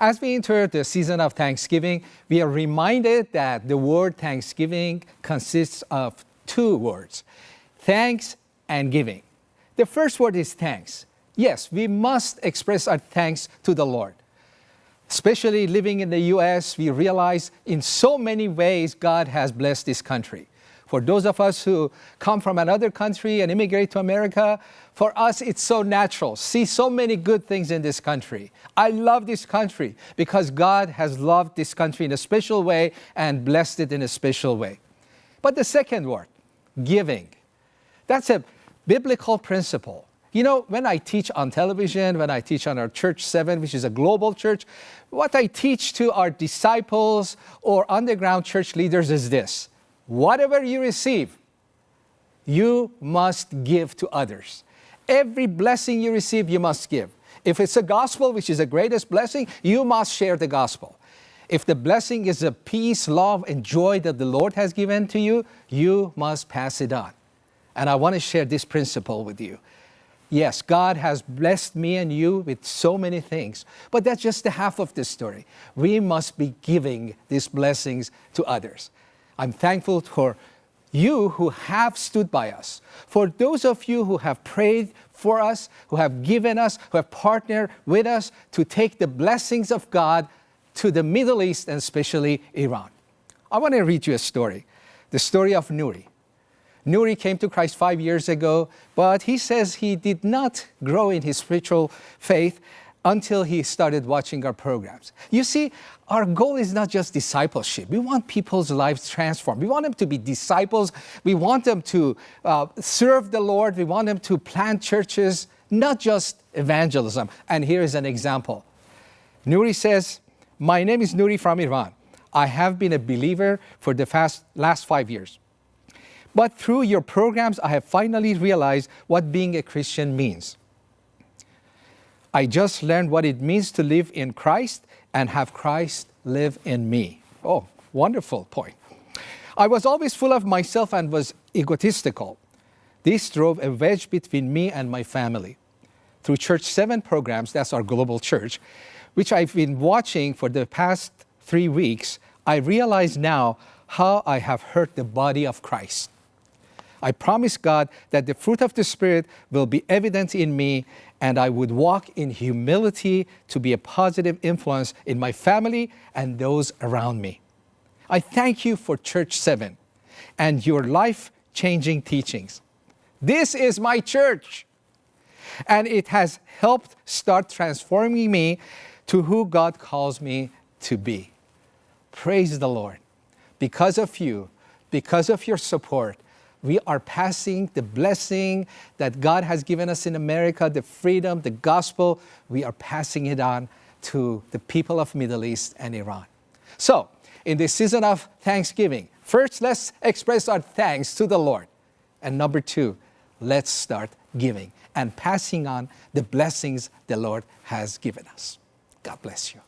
As we enter the season of Thanksgiving, we are reminded that the word Thanksgiving consists of two words, thanks and giving. The first word is thanks. Yes, we must express our thanks to the Lord. Especially living in the U.S., we realize in so many ways God has blessed this country. For those of us who come from another country and immigrate to America, for us it's so natural. See so many good things in this country. I love this country because God has loved this country in a special way and blessed it in a special way. But the second word, giving, that's a biblical principle. You know, when I teach on television, when I teach on our Church 7, which is a global church, what I teach to our disciples or underground church leaders is this whatever you receive, you must give to others. Every blessing you receive, you must give. If it's a gospel, which is the greatest blessing, you must share the gospel. If the blessing is a peace, love, and joy that the Lord has given to you, you must pass it on. And I want to share this principle with you. Yes, God has blessed me and you with so many things, but that's just the half of the story. We must be giving these blessings to others. I'm thankful for you who have stood by us, for those of you who have prayed for us, who have given us, who have partnered with us to take the blessings of God to the Middle East and especially Iran. I want to read you a story, the story of Nuri. Nuri came to Christ five years ago, but he says he did not grow in his spiritual faith until he started watching our programs. You see, our goal is not just discipleship. We want people's lives transformed. We want them to be disciples. We want them to uh, serve the Lord. We want them to plant churches, not just evangelism. And here is an example. Nuri says, my name is Nuri from Iran. I have been a believer for the fast, last five years. But through your programs, I have finally realized what being a Christian means. I just learned what it means to live in Christ and have Christ live in me. Oh, wonderful point. I was always full of myself and was egotistical. This drove a wedge between me and my family. Through Church 7 programs, that's our global church, which I've been watching for the past three weeks, I realize now how I have hurt the body of Christ. I promise God that the fruit of the Spirit will be evident in me and I would walk in humility to be a positive influence in my family and those around me. I thank you for Church 7 and your life-changing teachings. This is my church and it has helped start transforming me to who God calls me to be. Praise the Lord. Because of you, because of your support, we are passing the blessing that God has given us in America, the freedom, the gospel, we are passing it on to the people of Middle East and Iran. So, in this season of Thanksgiving, first let's express our thanks to the Lord. And number two, let's start giving and passing on the blessings the Lord has given us. God bless you.